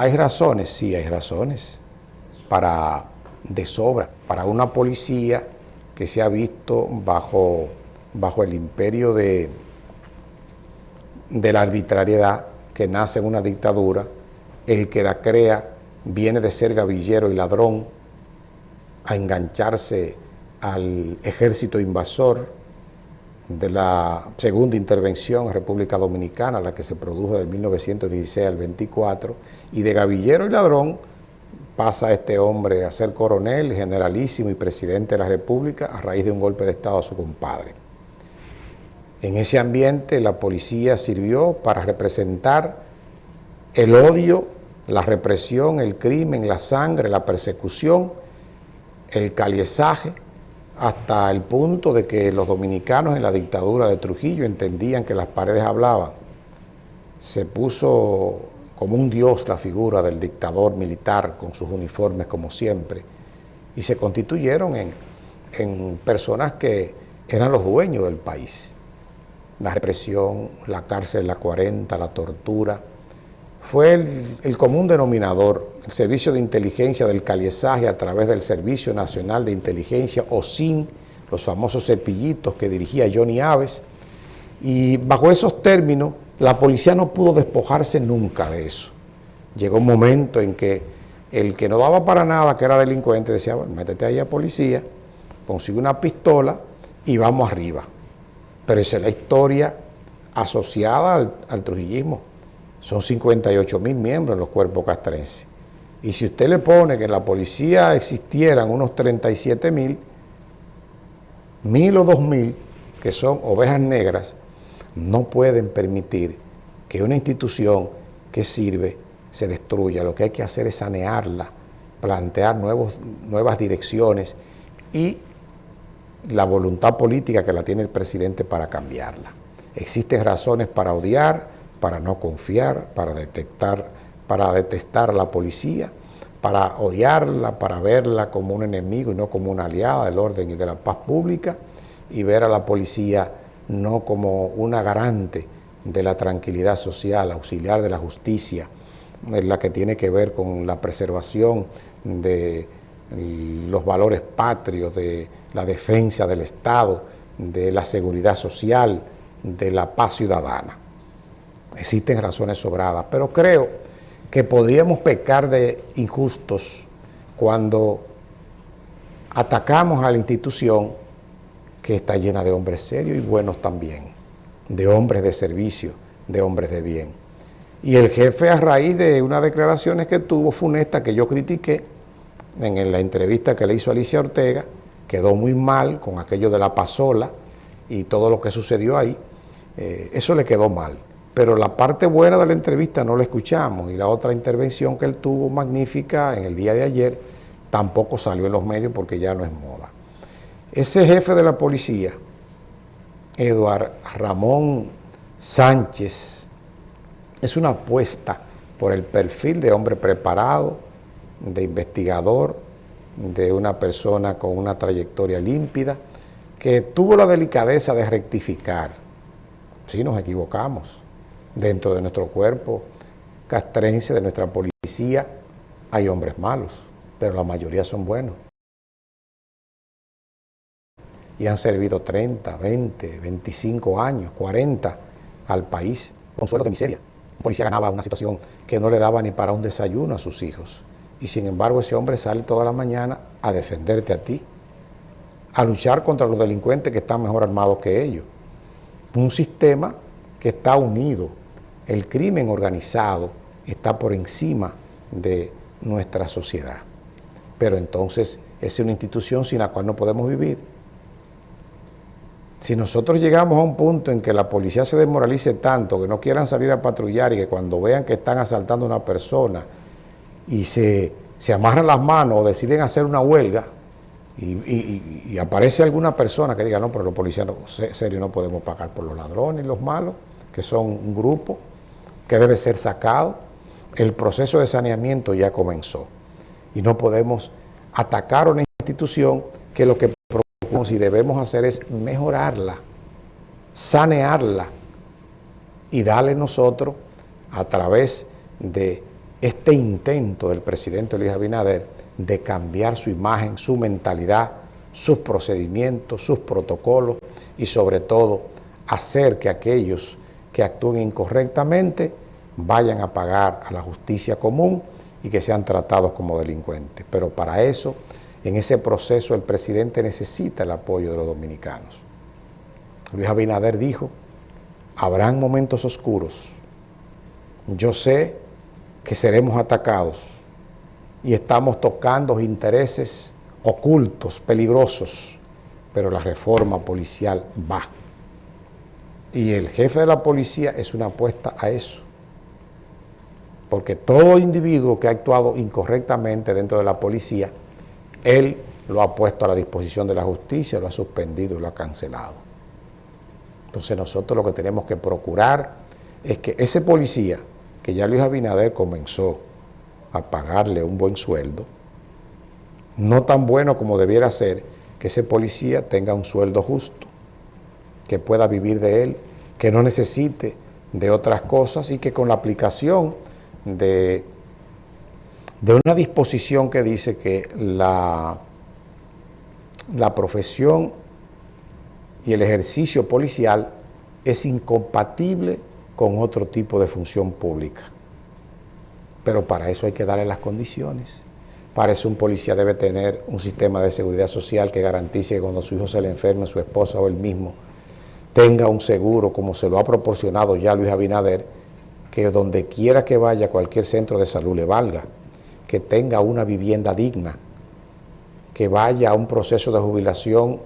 ¿Hay razones? Sí, hay razones para de sobra, para una policía que se ha visto bajo, bajo el imperio de, de la arbitrariedad que nace en una dictadura, el que la crea viene de ser gavillero y ladrón a engancharse al ejército invasor, de la segunda intervención en República Dominicana, la que se produjo del 1916 al 24, y de gavillero y ladrón pasa este hombre a ser coronel, generalísimo y presidente de la República a raíz de un golpe de Estado a su compadre. En ese ambiente la policía sirvió para representar el odio, la represión, el crimen, la sangre, la persecución, el caliezaje, hasta el punto de que los dominicanos en la dictadura de Trujillo entendían que las paredes hablaban. Se puso como un dios la figura del dictador militar con sus uniformes como siempre y se constituyeron en, en personas que eran los dueños del país. La represión, la cárcel, la 40, la tortura, fue el, común denominador, el servicio de inteligencia del caliezaje a través del Servicio Nacional de Inteligencia o SIN, los famosos cepillitos que dirigía Johnny Aves, y bajo esos términos la policía no pudo despojarse nunca de eso. Llegó un momento en que el que no daba para nada, que era delincuente, decía, bueno, métete ahí a policía, consigue una pistola y vamos arriba. Pero esa es la historia asociada al, al trujillismo son 58 mil miembros en los cuerpos castrenses. Y si usted le pone que en la policía existieran unos 37 mil, mil o dos mil, que son ovejas negras, no pueden permitir que una institución que sirve se destruya. Lo que hay que hacer es sanearla, plantear nuevos, nuevas direcciones y la voluntad política que la tiene el presidente para cambiarla. Existen razones para odiar, para no confiar, para detectar, para detestar a la policía, para odiarla, para verla como un enemigo y no como una aliada del orden y de la paz pública, y ver a la policía no como una garante de la tranquilidad social, auxiliar de la justicia, en la que tiene que ver con la preservación de los valores patrios, de la defensa del Estado, de la seguridad social, de la paz ciudadana existen razones sobradas, pero creo que podríamos pecar de injustos cuando atacamos a la institución que está llena de hombres serios y buenos también, de hombres de servicio, de hombres de bien. Y el jefe a raíz de unas declaraciones que tuvo funesta que yo critiqué en la entrevista que le hizo Alicia Ortega, quedó muy mal con aquello de la pasola y todo lo que sucedió ahí, eh, eso le quedó mal pero la parte buena de la entrevista no la escuchamos y la otra intervención que él tuvo magnífica en el día de ayer tampoco salió en los medios porque ya no es moda. Ese jefe de la policía, Eduard Ramón Sánchez, es una apuesta por el perfil de hombre preparado, de investigador, de una persona con una trayectoria límpida, que tuvo la delicadeza de rectificar. Si nos equivocamos, dentro de nuestro cuerpo castrense, de nuestra policía, hay hombres malos, pero la mayoría son buenos. Y han servido 30, 20, 25 años, 40 al país con suelo de miseria. Un policía ganaba una situación que no le daba ni para un desayuno a sus hijos. Y sin embargo ese hombre sale toda la mañana a defenderte a ti, a luchar contra los delincuentes que están mejor armados que ellos. Un sistema que está unido el crimen organizado está por encima de nuestra sociedad. Pero entonces es una institución sin la cual no podemos vivir. Si nosotros llegamos a un punto en que la policía se desmoralice tanto, que no quieran salir a patrullar y que cuando vean que están asaltando a una persona y se, amarran las manos o deciden hacer una huelga y, aparece alguna persona que diga, no, pero los policías no, serio no podemos pagar por los ladrones y los malos, que son un grupo, que debe ser sacado. El proceso de saneamiento ya comenzó y no podemos atacar una institución que lo que procuramos y debemos hacer es mejorarla, sanearla y darle nosotros a través de este intento del presidente Luis Abinader de cambiar su imagen, su mentalidad, sus procedimientos, sus protocolos y sobre todo hacer que aquellos que actúen incorrectamente vayan a pagar a la justicia común y que sean tratados como delincuentes. Pero para eso, en ese proceso, el presidente necesita el apoyo de los dominicanos. Luis Abinader dijo, habrán momentos oscuros. Yo sé que seremos atacados y estamos tocando intereses ocultos, peligrosos, pero la reforma policial va. Y el jefe de la policía es una apuesta a eso. Porque todo individuo que ha actuado incorrectamente dentro de la policía, él lo ha puesto a la disposición de la justicia, lo ha suspendido y lo ha cancelado. Entonces nosotros lo que tenemos que procurar es que ese policía, que ya Luis Abinader comenzó a pagarle un buen sueldo, no tan bueno como debiera ser, que ese policía tenga un sueldo justo, que pueda vivir de él, que no necesite de otras cosas y que con la aplicación de, de una disposición que dice que la, la profesión y el ejercicio policial es incompatible con otro tipo de función pública. Pero para eso hay que darle las condiciones. Para eso un policía debe tener un sistema de seguridad social que garantice que cuando su hijo se le enferme, su esposa o él mismo, tenga un seguro como se lo ha proporcionado ya Luis Abinader, que donde quiera que vaya cualquier centro de salud le valga, que tenga una vivienda digna, que vaya a un proceso de jubilación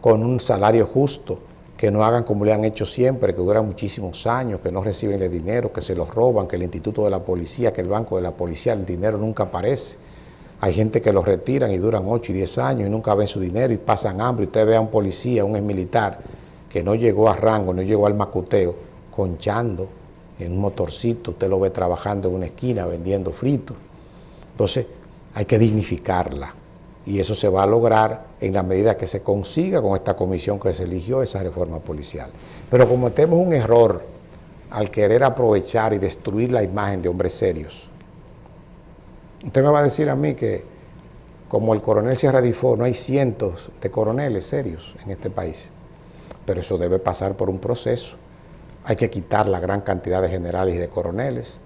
con un salario justo, que no hagan como le han hecho siempre, que duran muchísimos años, que no reciben el dinero, que se los roban, que el instituto de la policía, que el banco de la policía, el dinero nunca aparece hay gente que los retiran y duran 8 y 10 años y nunca ven su dinero y pasan hambre. Usted ve a un policía, un militar que no llegó a rango, no llegó al macuteo, conchando en un motorcito, usted lo ve trabajando en una esquina vendiendo fritos. Entonces hay que dignificarla y eso se va a lograr en la medida que se consiga con esta comisión que se eligió esa reforma policial. Pero cometemos un error al querer aprovechar y destruir la imagen de hombres serios Usted me va a decir a mí que como el coronel Sierra Difo, no hay cientos de coroneles serios en este país, pero eso debe pasar por un proceso. Hay que quitar la gran cantidad de generales y de coroneles.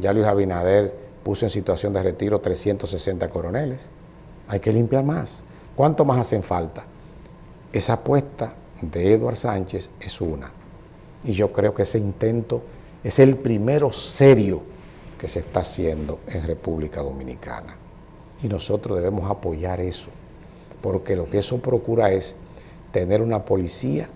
Ya Luis Abinader puso en situación de retiro 360 coroneles. Hay que limpiar más. ¿Cuánto más hacen falta? Esa apuesta de Eduard Sánchez es una. Y yo creo que ese intento es el primero serio que se está haciendo en República Dominicana. Y nosotros debemos apoyar eso, porque lo que eso procura es tener una policía